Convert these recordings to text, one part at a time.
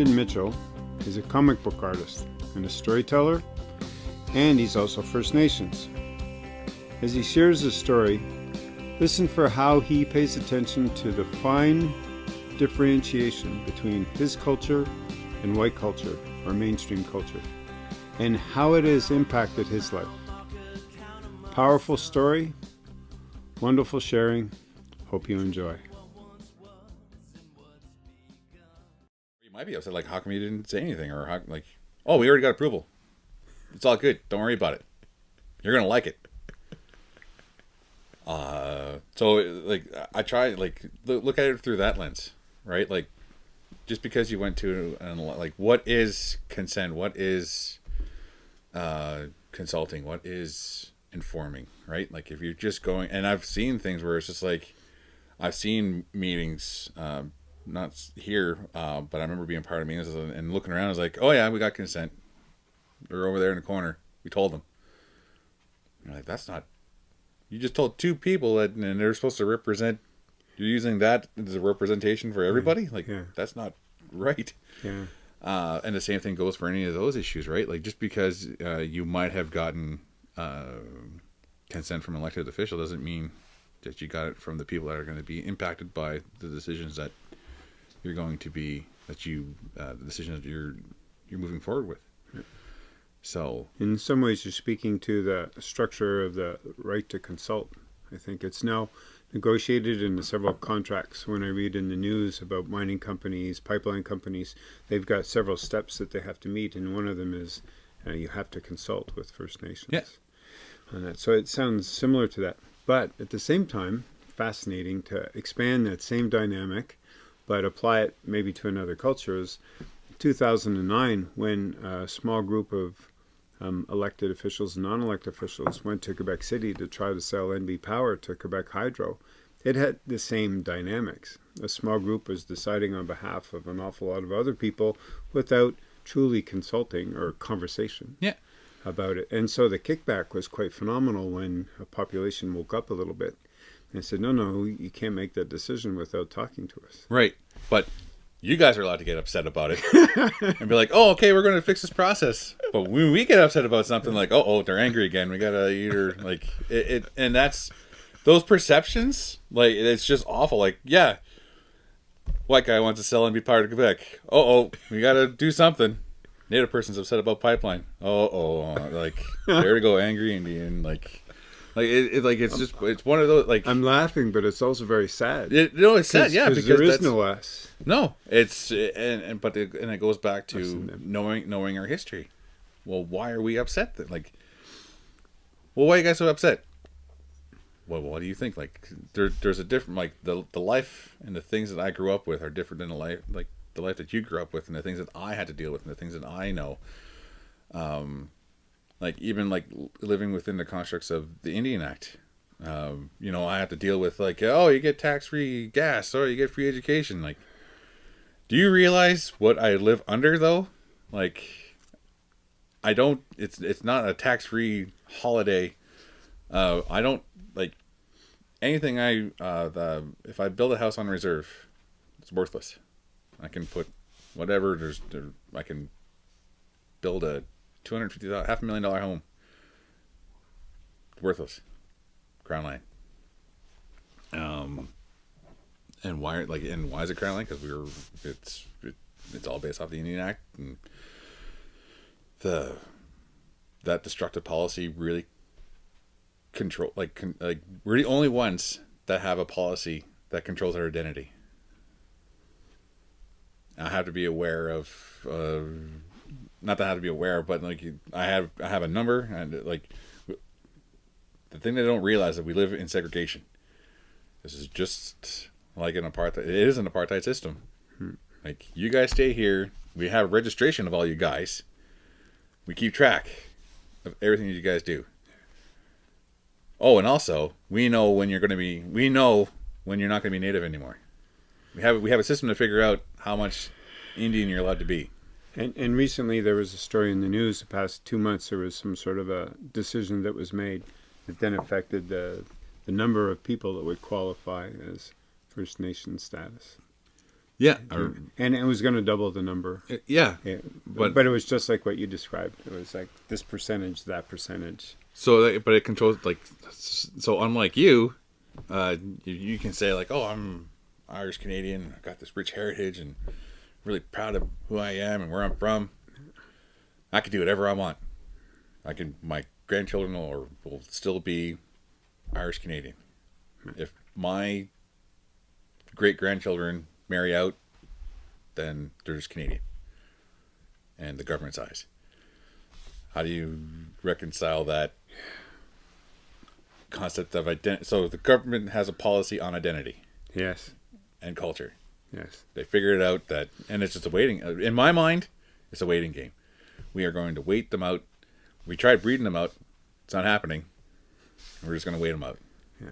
Brandon Mitchell is a comic book artist and a storyteller, and he's also First Nations. As he shares his story, listen for how he pays attention to the fine differentiation between his culture and white culture, or mainstream culture, and how it has impacted his life. Powerful story, wonderful sharing. Hope you enjoy. You might be upset, like, how come you didn't say anything? Or, how, like, oh, we already got approval. It's all good. Don't worry about it. You're to like it. Uh, so, like, I try, like, look at it through that lens, right? Like, just because you went to, an, like, what is consent? What is uh, consulting? What is informing, right? Like, if you're just going, and I've seen things where it's just like, I've seen meetings, um, not here, uh, but I remember being part of meetings and looking around. I was like, "Oh yeah, we got consent. They're over there in the corner. We told them." You're like, "That's not. You just told two people that, and they're supposed to represent. You're using that as a representation for everybody. Like, Yeah. that's not right." Yeah. Uh, and the same thing goes for any of those issues, right? Like just because uh, you might have gotten uh, consent from an elected official doesn't mean that you got it from the people that are going to be impacted by the decisions that you're going to be that you uh, the decisions that you're you're moving forward with. So In some ways, you're speaking to the structure of the right to consult. I think it's now negotiated in several contracts. When I read in the news about mining companies, pipeline companies, they've got several steps that they have to meet, and one of them is uh, you have to consult with First Nations. Yeah. On that. So it sounds similar to that. But at the same time, fascinating to expand that same dynamic, but apply it maybe to another culture. Is 2009 when a small group of um, elected officials and non-elected officials went to Quebec City to try to sell NB Power to Quebec Hydro. It had the same dynamics. A small group was deciding on behalf of an awful lot of other people without truly consulting or conversation yeah, about it. And so the kickback was quite phenomenal when a population woke up a little bit and said, no, no, you can't make that decision without talking to us. right. But you guys are allowed to get upset about it and be like, "Oh, okay, we're going to fix this process." But when we get upset about something, like, "Oh, oh, they're angry again. We gotta either like it, it," and that's those perceptions. Like, it's just awful. Like, yeah, white guy wants to sell and be part of Quebec. Oh, oh, we gotta do something. Native person's upset about pipeline. Oh, oh, like there to go, angry Indian. Like, like it, it like it's just it's one of those like I'm laughing, but it's also very sad. it, no, it's sad, yeah, because there is no us. no, it's and, and but it, and it goes back to knowing knowing our history. Well, why are we upset? That like, well, why are you guys so upset? Well, what do you think? Like, there, there's a different like the the life and the things that I grew up with are different than the life like the life that you grew up with and the things that I had to deal with and the things that I know. Um, like even like living within the constructs of the Indian Act. Um, you know, I have to deal with like, oh, you get tax free gas, or you get free education. Like, do you realize what I live under though? Like I don't it's it's not a tax-free holiday. Uh I don't like anything I uh the if I build a house on reserve, it's worthless. I can put whatever there's there, I can build a 250 half a million dollar home. Worthless. Crown land. Um and why like and why is it crown land? Because we were it's it, it's all based off the Indian Act and the that destructive policy really control like con, like we're the only ones that have a policy that controls our identity. I have to be aware of uh, not that I have to be aware, but like I have I have a number and like the thing they don't realize that we live in segregation. This is just like an apartheid. It is an apartheid system. Hmm. Like you guys stay here. We have registration of all you guys. We keep track of everything that you guys do. Oh, and also we know when you're going to be. We know when you're not going to be native anymore. We have we have a system to figure out how much Indian you're allowed to be. And, and recently there was a story in the news. The past two months, there was some sort of a decision that was made that then affected the the number of people that would qualify as First Nation status. Yeah, or, and it was going to double the number. yeah. Yeah, But- but but it was just like what you described. It was like this percentage, that percentage. So, but it controls like so. Unlike you, uh, you, you can say like, "Oh, I'm Irish Canadian. I got this rich heritage, and really proud of who I am and where I'm from. I can do whatever I want. I can. My grandchildren will, will still be Irish Canadian. If my great grandchildren marry out, then they're just Canadian. And the government's eyes. How do you reconcile that concept of identity? So the government has a policy on identity Yes, and culture. Yes, They figured it out that, and it's just a waiting. Uh, in my mind, it's a waiting game. We are going to wait them out. We tried breeding them out. It's not happening. We're just going to wait them out. Yeah,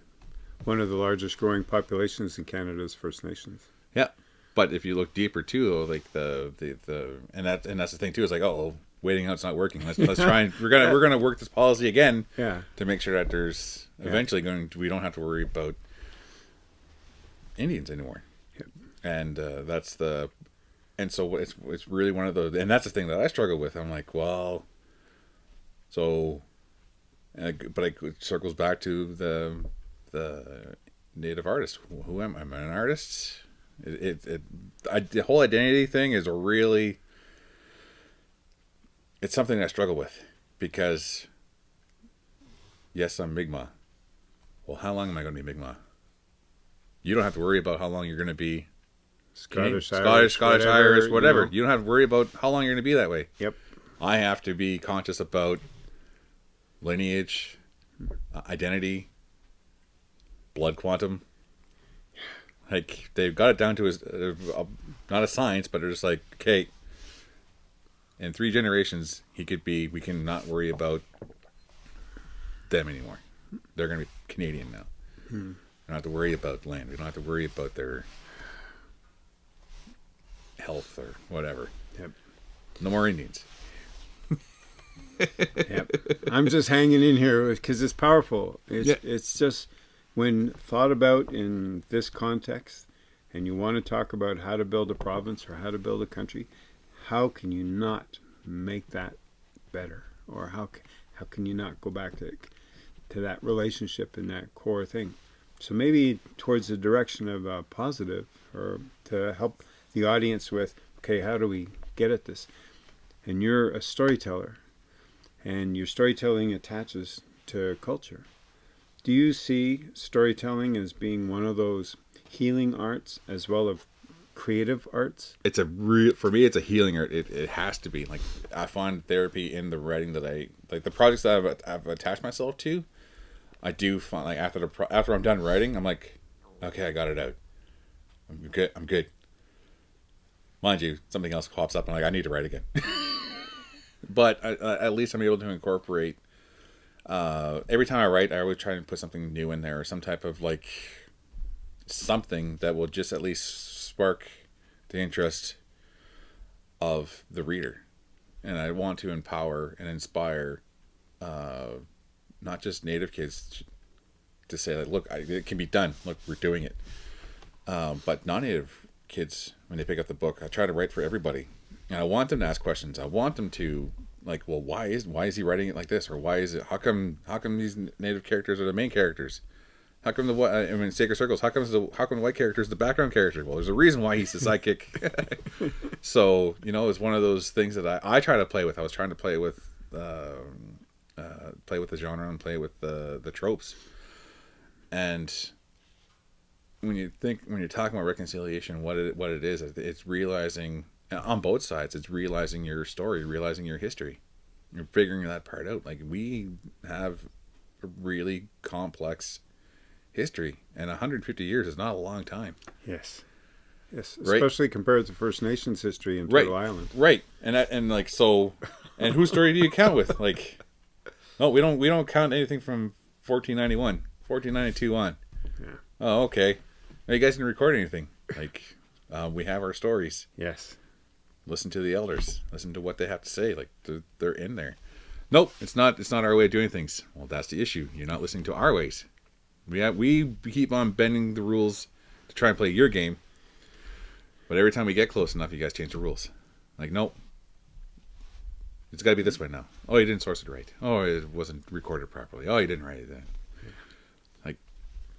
one of the largest growing populations in Canada is First Nations. Yeah, but if you look deeper too, though, like the the, the and that and that's the thing too is like, oh, waiting out's not working. Let's let's try and we're gonna we're gonna work this policy again Yeah, to make sure that there's eventually going to, we don't have to worry about Indians anymore. And uh, that's the and so it's it's really one of those and that's the thing that I struggle with. I'm like, well, so, I, but it circles back to the the native artist. Who am I? Am I an artist? It, it, it I, the whole identity thing is a really it's something I struggle with because yes, I'm Mi'kmaq. Well, how long am I going to be Mi'kmaq? You don't have to worry about how long you're going to be Scottish, Scottish, Irish, Scottish, whatever, Irish, you whatever. know. You don't have to worry about how long you're going to be that way. Yep. I have to be conscious about lineage, uh, identity, blood quantum. Like they've got it down to a, a, not a science, but they're just like, okay, in three generations, he could be. We can not worry about them anymore. They're going to be Canadian now. We don't have to worry about land. We don't have to worry about their health or whatever. Yep. No more Indians. Yep. I'm just hanging in here because it's powerful. It's Yeah. it's just when thought about in this context, and you want to talk about how to build a province or how to build a country, how can you not make that better, or how how can you not go back to to that relationship and that core thing? So maybe towards the direction of uh, positive, or to help the audience with, okay, how do we get at this? And you're a storyteller and your storytelling attaches to culture. Do you see storytelling as being one of those healing arts as well as creative arts? it's a real for me it's a healing art it, it has to be like i find therapy in the writing that i like the projects that i've, I've attached myself to i do find like after the pro- after i'm done writing i'm like okay i got it out i'm good i'm good mind you something else pops up and i'm like i need to write again. But I, I, at least i'm able to incorporate uh, every time i write i always try to put something new in there or some type of like something that will just at least spark the interest of the reader. And i want to empower and inspire uh, not just native kids to say like look I, it can be done. Look we're doing it. Um, but non-native kids when they pick up the book i try to write for everybody and i want them to ask questions i want them to like well why is why is he writing it like this or why is it how come how come these native characters are the main characters how come the I mean sacred circles? How come the how come the white character is the background character? Well, there's a reason why he's the sidekick. so you know, it's one of those things that I, I try to play with. I was trying to play with um, uh, play with the genre and play with the the tropes. And when you think when you're talking about reconciliation, what it what it is, it's realizing on both sides. It's realizing your story, realizing your history. You're figuring that part out. Like we have a really complex history, and 150 years is not a long time. Yes. Yes, Right. especially compared to First Nations history in Right. Turtle Island. Right, and and like so, and whose story do you count with? Like, no, we don't we don't count anything from 1491, 1492 on. Yeah. Oh, okay. Now you guys can record anything. Like, uh, we have our stories. Yes. Listen to the elders. Listen to what they have to say. Like they're, they're in there. Nope, it's not. It's not our way of doing things. Well, that's the issue. You're not listening to our ways. We have, we keep on bending the rules to try and play your game. But every time we get close enough, you guys change the rules. Like, nope. It's got to be this way now. Oh, you didn't source it right. Oh, it wasn't recorded properly. Oh, you didn't write it. Then.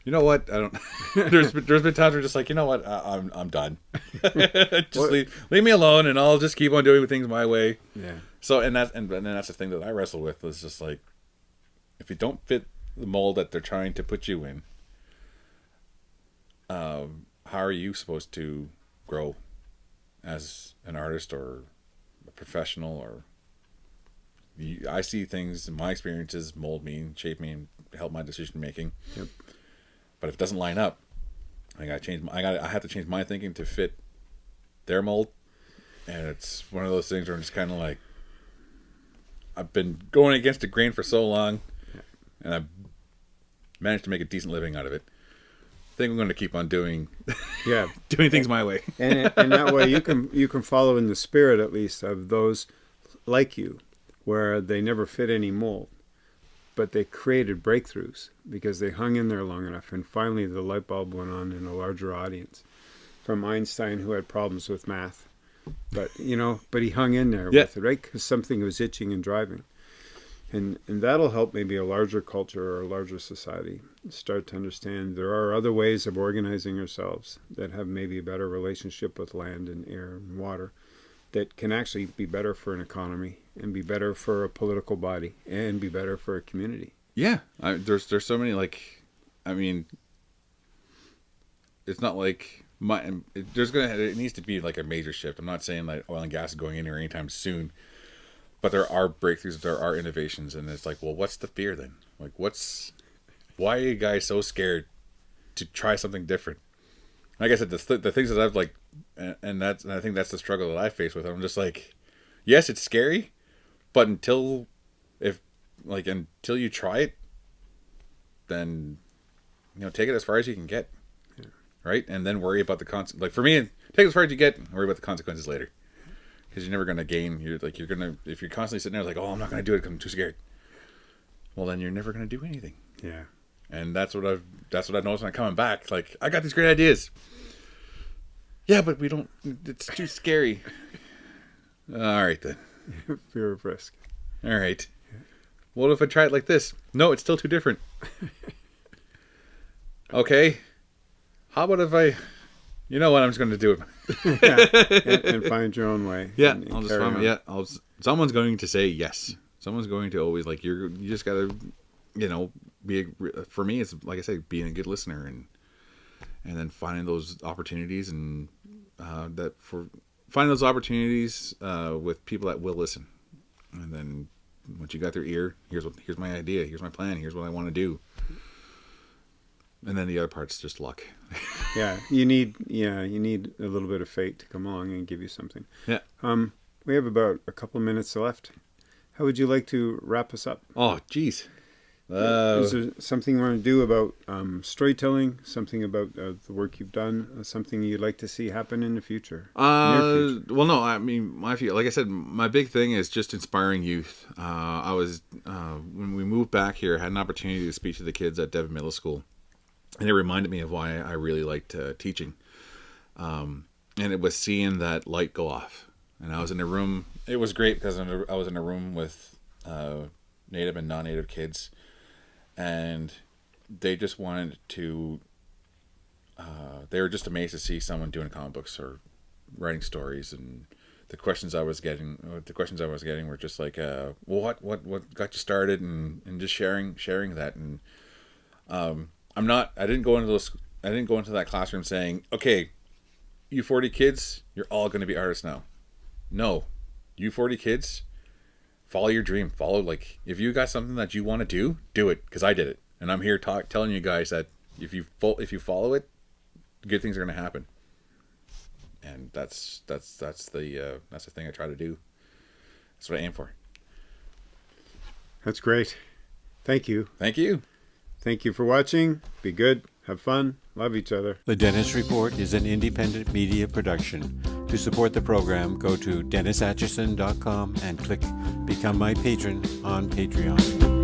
You know what? I don't. there's been, there's been times where just like, you know what? I, I'm I'm done. just What- leave, leave me alone, and I'll just keep on doing things my way. Yeah. So, and that's and, and then that's the thing that I wrestle with is just like, if you don't fit the mold that they're trying to put you in, um, how are you supposed to grow as an artist or a professional or you, I see things in my experiences mold me and shape me and help my decision making. Yep. But if it doesn't line up, I gotta change. My, I got. I have to change my thinking to fit their mold, and it's one of those things where I'm just kind of like, I've been going against the grain for so long, and I've managed to make a decent living out of it. I think I'm going to keep on doing Yeah. doing things my way. and and that way you can you can follow in the spirit at least of those like you where they never fit any mold but they created breakthroughs because they hung in there long enough and finally the light bulb went on in a larger audience from einstein who had problems with math. But you know but he hung in there Yeah. with it right? Because something was itching and driving. And and that'll help maybe a larger culture or a larger society start to understand there are other ways of organizing ourselves that have maybe a better relationship with land and air and water that can actually be better for an economy and be better for a political body and be better for a community Yeah, I, there's there's so many like, I mean, it's not like my there's gonna it needs to be like a major shift. I'm not saying like oil and gas is going anywhere anytime soon, but there are breakthroughs, there are innovations, and it's like, well, what's the fear then? Like, what's why are you guys so scared to try something different? Like I said, the th- the things that I've like, and, and that's and I think that's the struggle that I face with. it. I'm just like, yes, it's scary, but until if like until you try it then you know take it as far as you can get. Right? And then worry about the cons like for me take it as far as you get and worry about the consequences later. Because you're never going to gain. You're like you're gonna if you're constantly sitting there like oh i'm not going to do it 'cause i'm too scared. Well then you're never going to do anything. Yeah and that's what i've that's what i noticed when i'm coming back like i got these great ideas yeah but we don't it's too scary all right then fear of risk all right. What if I try it like this? No, it's still too different. okay. How about if I, you know what? I'm just going to do it. yeah. and, and find your own way Yeah, and- and I'll just find, on. yeah. I'll, someone's going to say yes. Someone's going to always like you're. You just got to, you know, be. A, for me, it's like I say, being a good listener and and then finding those opportunities and uh, that for finding those opportunities uh, with people that will listen, and then once you got their ear, here's what here's my idea, here's my plan, here's what I want to do, and then the other part's just luck. yeah you need yeah you need a little bit of fate to come along and give you something Yeah. um we have about a couple of minutes left how would you like to wrap us up Oh, jeez. Uh, Is there something you want to do about um, storytelling? Something about uh, the work you've done? Uh, something you'd like to see happen in the future? Uh, future. well, no. I mean, my feel like I said, my big thing is just inspiring youth. Uh, I was uh, when we moved back here, had an opportunity to speak to the kids at Devon Middle School, and it reminded me of why I really liked uh, teaching. Um, and it was seeing that light go off, and I was in a room. It was great because I was in a room with uh, native and non-native kids, and they just wanted to. Uh, they were just amazed to see someone doing comic books or writing stories and the questions I was getting uh, the questions I was getting were just like uh well, what what what got you started and and just sharing sharing that and um I'm not I didn't go into those I didn't go into that classroom saying okay you 40 kids you're all going to be artists now no you 40 kids follow your dream follow like if you got something that you want to do do it because I did it and I'm here talk telling you guys that if you fo- if you follow it good things are going to happen and that's that's that's the uh, that's the thing I try to do. That's what I aim for. That's great. Thank you. Thank you. Thank you for watching. Be good. Have fun. Love each other. The Dennis Report is an independent media production. To support the program, go to DennisAtchison.com and click Become My Patron on Patreon.